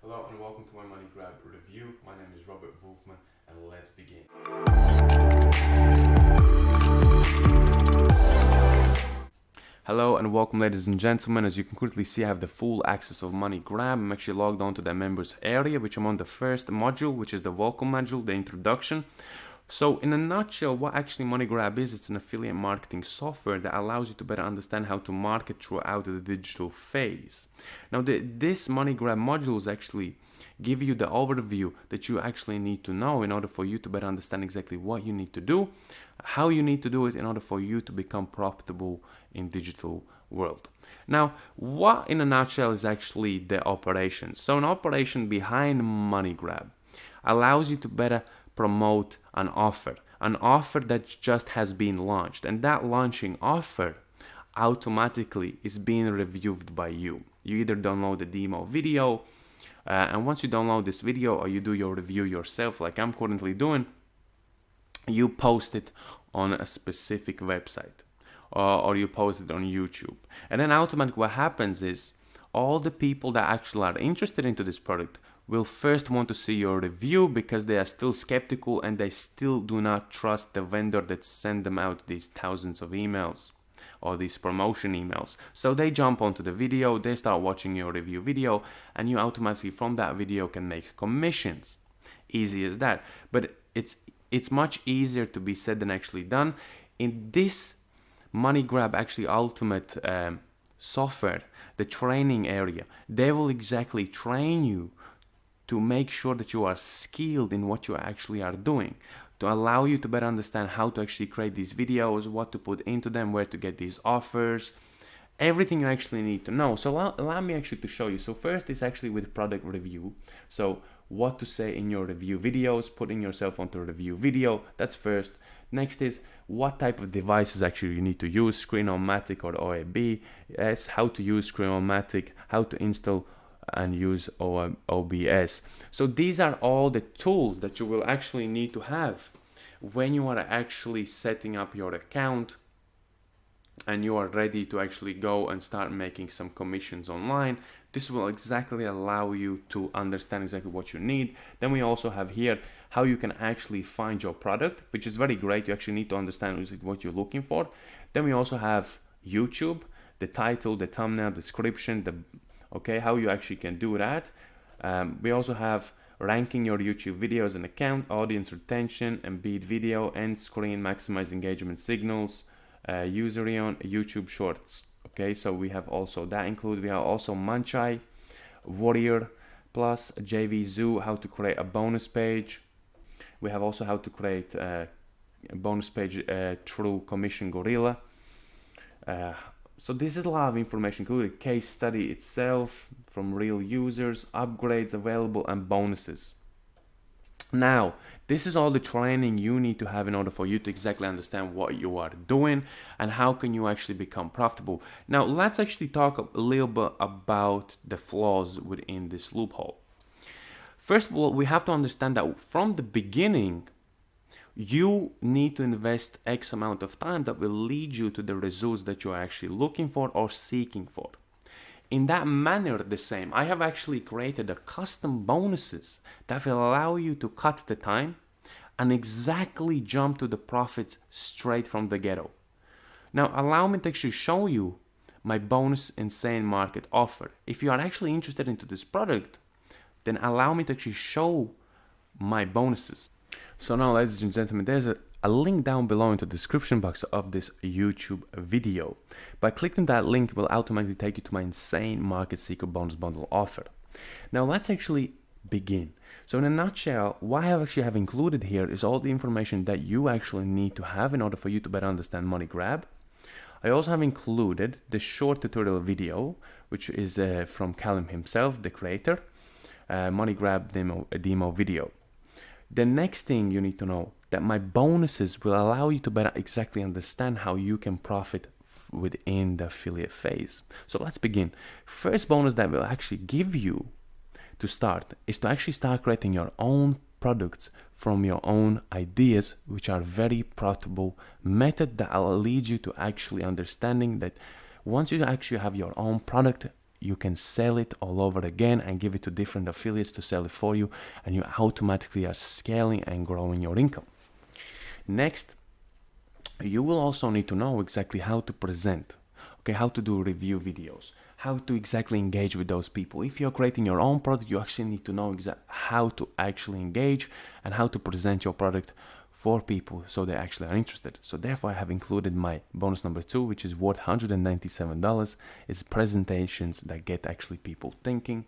Hello and welcome to my Money Grab review. My name is Robert Wolfman and let's begin. Hello and welcome ladies and gentlemen. As you can quickly see I have the full access of Money Grab. I'm actually logged on to the members area which I'm on the first module which is the welcome module, the introduction. So in a nutshell, what actually MoneyGrab is, it's an affiliate marketing software that allows you to better understand how to market throughout the digital phase. Now the, this MoneyGrab modules actually give you the overview that you actually need to know in order for you to better understand exactly what you need to do, how you need to do it in order for you to become profitable in digital world. Now, what in a nutshell is actually the operation? So an operation behind MoneyGrab allows you to better promote an offer, an offer that just has been launched. And that launching offer automatically is being reviewed by you. You either download the demo video, uh, and once you download this video or you do your review yourself, like I'm currently doing, you post it on a specific website uh, or you post it on YouTube. And then automatically what happens is all the people that actually are interested into this product will first want to see your review because they are still skeptical and they still do not trust the vendor that sent them out these thousands of emails or these promotion emails. So they jump onto the video, they start watching your review video, and you automatically from that video can make commissions. Easy as that. But it's it's much easier to be said than actually done. In this money grab actually ultimate um, software, the training area, they will exactly train you to make sure that you are skilled in what you actually are doing to allow you to better understand how to actually create these videos, what to put into them, where to get these offers, everything you actually need to know. So allow, allow, me actually to show you. So first is actually with product review. So what to say in your review videos, putting yourself onto a review video, that's first. Next is what type of devices actually you need to use, Screenomatic or OBS, yes, how to use Screenomatic, how to install and use OBS. So these are all the tools that you will actually need to have when you are actually setting up your account and you are ready to actually go and start making some commissions online. This will exactly allow you to understand exactly what you need. Then we also have here how you can actually find your product, which is very great. You actually need to understand what you're looking for. Then we also have YouTube, the title, the thumbnail, description, the okay how you actually can do that um, we also have ranking your YouTube videos and account, audience retention, embed video, end screen, maximize engagement signals, uh, user on YouTube shorts. Okay, so we have also that include. We have also Muncheye, Warrior Plus, JV Zoo, how to create a bonus page. We have also how to create uh, a bonus page uh, through Commission Gorilla. Uh, so this is a lot of information included case study itself from real users upgrades available and bonuses. Now this is all the training you need to have in order for you to exactly understand what you are doing and how can you actually become profitable. Now let's actually talk a little bit about the flaws within this loophole. First of all we have to understand that from the beginning you need to invest X amount of time that will lead you to the results that you're actually looking for or seeking for. In that manner, the same, I have actually created a custom bonuses that will allow you to cut the time and exactly jump to the profits straight from the ghetto. Now, allow me to actually show you my bonus insane market offer. If you are actually interested into this product, then allow me to actually show my bonuses. So now ladies and gentlemen, there's a, a link down below in the description box of this YouTube video. By clicking that link, will automatically take you to my insane market secret bonus bundle offer. Now let's actually begin. So in a nutshell, what I actually have included here is all the information that you actually need to have in order for you to better understand Money Grab. I also have included the short tutorial video, which is uh, from Callum himself, the creator, uh, Money Grab demo, demo video. The next thing you need to know that my bonuses will allow you to better exactly understand how you can profit within the affiliate phase. So let's begin. First bonus that will actually give you to start is to actually start creating your own products from your own ideas, which are very profitable method that will lead you to actually understanding that once you actually have your own product, you can sell it all over again and give it to different affiliates to sell it for you and you automatically are scaling and growing your income. Next you will also need to know exactly how to present okay? How to do review videos how to exactly engage with those people. If you're creating your own product you actually need to know exactly how to actually engage and how to present your product for people so they actually are interested. So therefore I have included my bonus number two, which is worth $197. It's presentations that get actually people thinking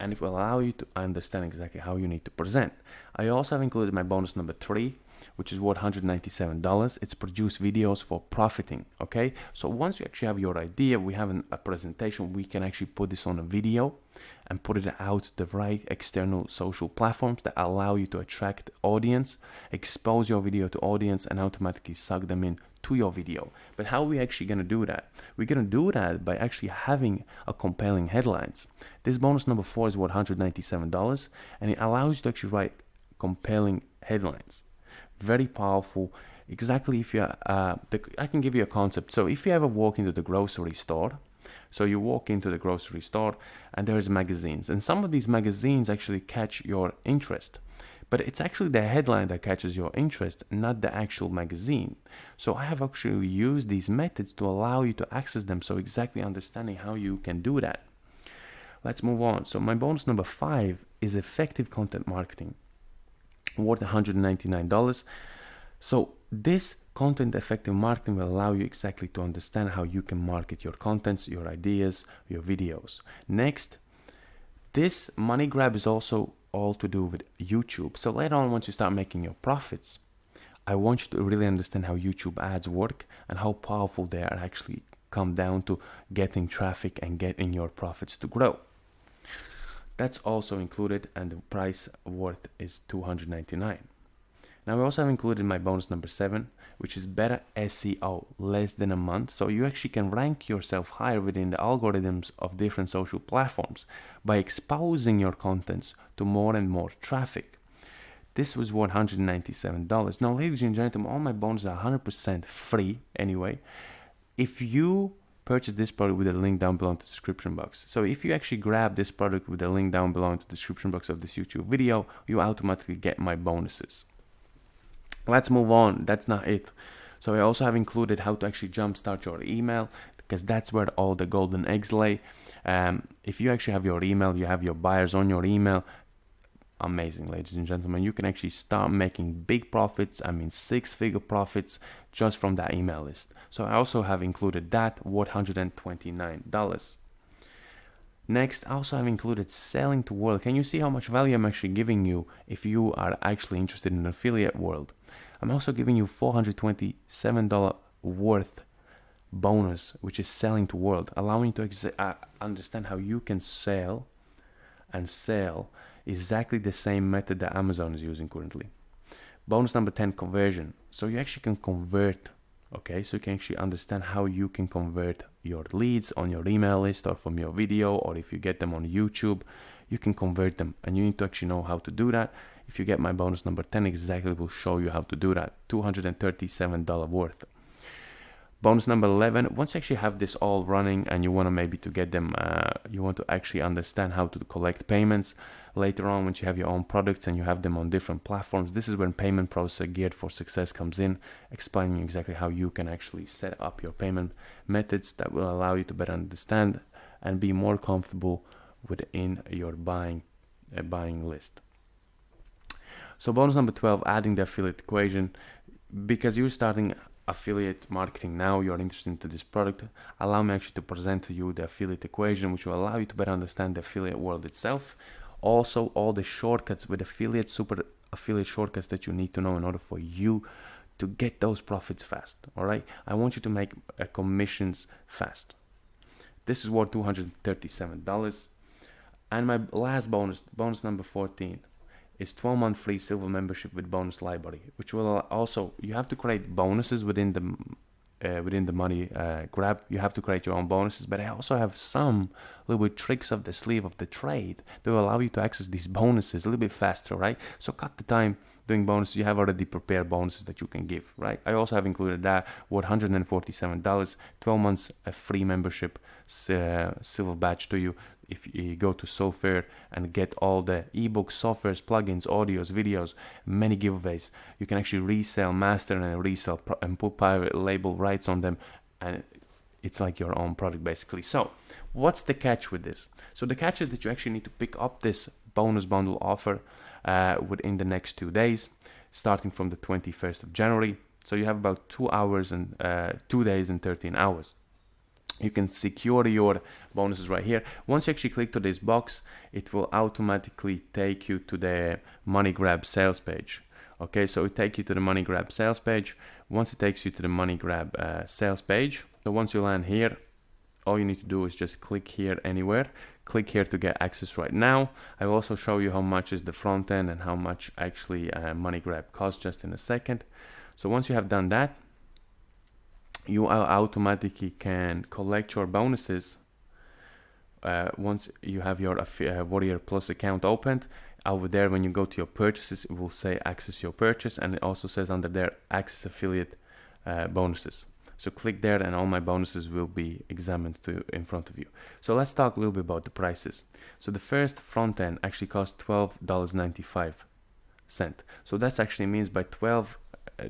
and it will allow you to understand exactly how you need to present. I also have included my bonus number three, which is worth $197. It's produce videos for profiting, okay? So once you actually have your idea, we have an, a presentation, we can actually put this on a video and put it out the right external social platforms that allow you to attract audience, expose your video to audience and automatically suck them in to your video. But how are we actually going to do that? We're going to do that by actually having a compelling headlines. This bonus number four is worth $197 and it allows you to actually write compelling headlines. Very powerful. Exactly if you, uh, I can give you a concept. So if you ever walk into the grocery store so you walk into the grocery store and there's magazines and some of these magazines actually catch your interest. But it's actually the headline that catches your interest, not the actual magazine. So I have actually used these methods to allow you to access them. So exactly understanding how you can do that. Let's move on. So my bonus number five is effective content marketing worth $199. So this content effective marketing will allow you exactly to understand how you can market your contents, your ideas, your videos. Next, this money grab is also all to do with YouTube. So later on, once you start making your profits, I want you to really understand how YouTube ads work and how powerful they are actually come down to getting traffic and getting your profits to grow. That's also included and the price worth is 299. Now I also have included my bonus number seven, which is better SEO, less than a month. So you actually can rank yourself higher within the algorithms of different social platforms by exposing your contents to more and more traffic. This was $197. Now, ladies and gentlemen, all my bonuses are 100% free anyway. If you purchase this product with a link down below in the description box. So if you actually grab this product with a link down below in the description box of this YouTube video, you automatically get my bonuses. Let's move on. That's not it. So i also have included how to actually jumpstart your email because that's where all the golden eggs lay. Um, if you actually have your email you have your buyers on your email amazing ladies and gentlemen you can actually start making big profits i mean six figure profits just from that email list so i also have included that worth 129 dollars Next, I also have included selling to world. Can you see how much value I'm actually giving you if you are actually interested in affiliate world? I'm also giving you $427 worth bonus, which is selling to world, allowing you to uh, understand how you can sell and sell exactly the same method that Amazon is using currently. Bonus number 10, conversion. So you actually can convert, okay? So you can actually understand how you can convert your leads on your email list or from your video, or if you get them on YouTube, you can convert them and you need to actually know how to do that if you get my bonus number 10 exactly will show you how to do that $237 worth bonus number 11 once you actually have this all running and you want to maybe to get them uh, you want to actually understand how to collect payments later on once you have your own products and you have them on different platforms this is when payment process geared for success comes in explaining exactly how you can actually set up your payment methods that will allow you to better understand and be more comfortable within your buying uh, buying list so bonus number 12, adding the affiliate equation. Because you're starting affiliate marketing now, you're interested into this product, allow me actually to present to you the affiliate equation, which will allow you to better understand the affiliate world itself. Also, all the shortcuts with affiliate, super affiliate shortcuts that you need to know in order for you to get those profits fast. All right. I want you to make uh, commissions fast. This is worth $237. And my last bonus, bonus number 14, is 12 month free silver membership with bonus library which will also you have to create bonuses within the uh, within the money uh, grab you have to create your own bonuses but i also have some little bit tricks of the sleeve of the trade that will allow you to access these bonuses a little bit faster right? So cut the time doing bonuses you have already prepared bonuses that you can give right i also have included that worth $147 12 months a free membership uh, silver badge to you if you go to Solfair and get all the ebooks, softwares, plugins, audios, videos, many giveaways, you can actually resell, master and resell and put private label rights on them and it's like your own product basically. So what's the catch with this? So the catch is that you actually need to pick up this bonus bundle offer uh, within the next two days, starting from the 21st of January. So you have about two hours and uh, two days and 13 hours. You can secure your bonuses right here. Once you actually click to this box it will automatically take you to the money grab sales page. Okay so it takes you to the money grab sales page. Once it takes you to the money grab uh, sales page so once you land here all you need to do is just click here anywhere click here to get access right now i will also show you how much is the front end and how much actually uh, money grab costs just in a second so once you have done that you automatically can collect your bonuses uh, once you have your uh, Warrior Plus account opened. Over there, when you go to your purchases, it will say access your purchase, and it also says under there access affiliate uh, bonuses. So click there, and all my bonuses will be examined to in front of you. So let's talk a little bit about the prices. So the first front end actually costs twelve dollars ninety five cent. So that actually means by twelve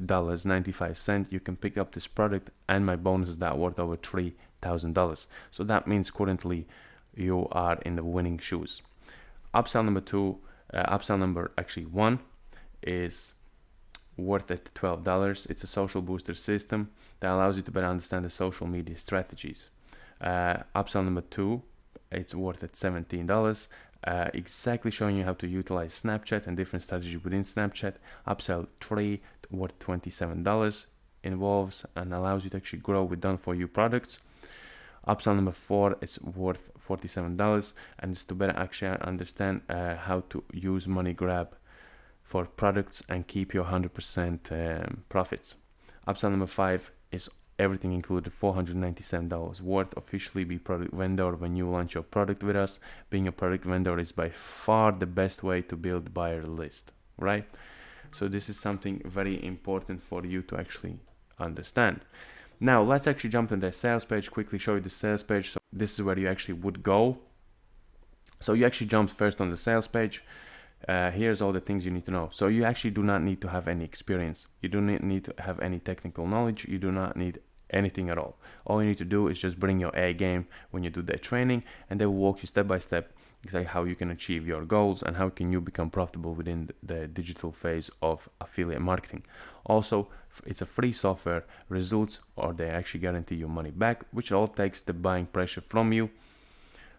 dollars 95 cent you can pick up this product and my bonuses that worth over three thousand dollars so that means currently you are in the winning shoes upsell number two uh, upsell number actually one is worth at $12 it's a social booster system that allows you to better understand the social media strategies. Uh, upsell number two it's worth at $17 uh, exactly showing you how to utilize Snapchat and different strategies within Snapchat. Upsell 3 worth $27 involves and allows you to actually grow with done for you products. Upsell number 4 is worth $47 and it's to better actually understand uh, how to use Money Grab for products and keep your 100% um, profits. Upsell number 5 is everything included $497 worth officially be product vendor when you launch your product with us. Being a product vendor is by far the best way to build buyer list right? So this is something very important for you to actually understand. Now let's actually jump to the sales page quickly show you the sales page. So this is where you actually would go. So you actually jump first on the sales page uh, here's all the things you need to know. So you actually do not need to have any experience. You do not need to have any technical knowledge. You do not need anything at all. All you need to do is just bring your A game when you do that training and they will walk you step by step exactly how you can achieve your goals and how can you become profitable within the digital phase of affiliate marketing. Also, it's a free software results or they actually guarantee your money back, which all takes the buying pressure from you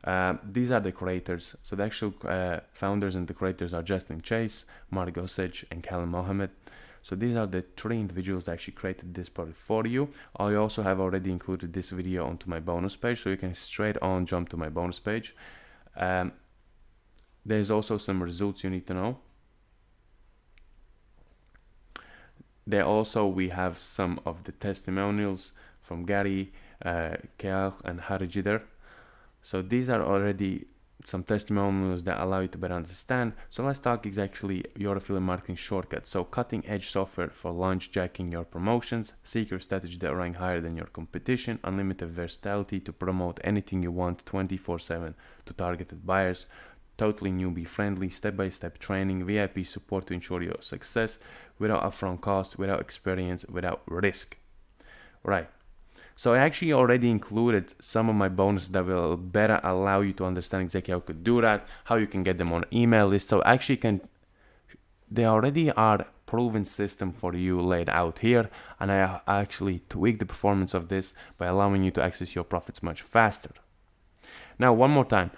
uh, these are the creators. So the actual uh, founders and the creators are Justin Chase, Mark Gossage, and Callum Mohammed. So these are the three individuals that actually created this product for you. I also have already included this video onto my bonus page, so you can straight on jump to my bonus page. Um, there's also some results you need to know. There also we have some of the testimonials from Gary, uh, Keal, and Harijidar. So these are already some testimonials that allow you to better understand. So let's talk exactly your affiliate marketing shortcut. So cutting edge software for launch jacking your promotions, secret strategy that rank higher than your competition, unlimited versatility to promote anything you want 24/7 to targeted buyers, totally newbie friendly, step-by-step -step training, VIP support to ensure your success without upfront cost, without experience, without risk. Right. So I actually already included some of my bonuses that will better allow you to understand exactly how you could do that, how you can get them on email list. So actually can, they already are proven system for you laid out here. And I actually tweak the performance of this by allowing you to access your profits much faster. Now, one more time,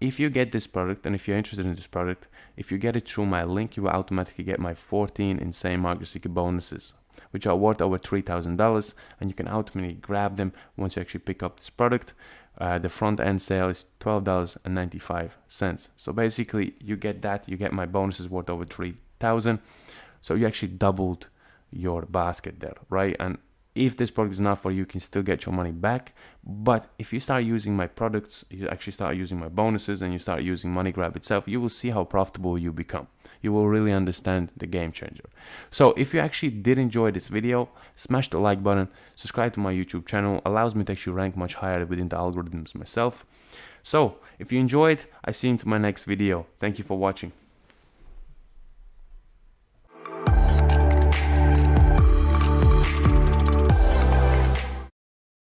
if you get this product and if you're interested in this product, if you get it through my link, you will automatically get my 14 insane market secret bonuses which are worth over $3,000 and you can ultimately grab them once you actually pick up this product. Uh, the front end sale is $12.95. So basically you get that, you get my bonuses worth over 3000 So you actually doubled your basket there, right? And if this product is not for you you can still get your money back but if you start using my products you actually start using my bonuses and you start using MoneyGrab itself you will see how profitable you become. You will really understand the game changer. So if you actually did enjoy this video smash the like button subscribe to my youtube channel allows me to actually rank much higher within the algorithms myself. So if you enjoyed i see you into my next video. Thank you for watching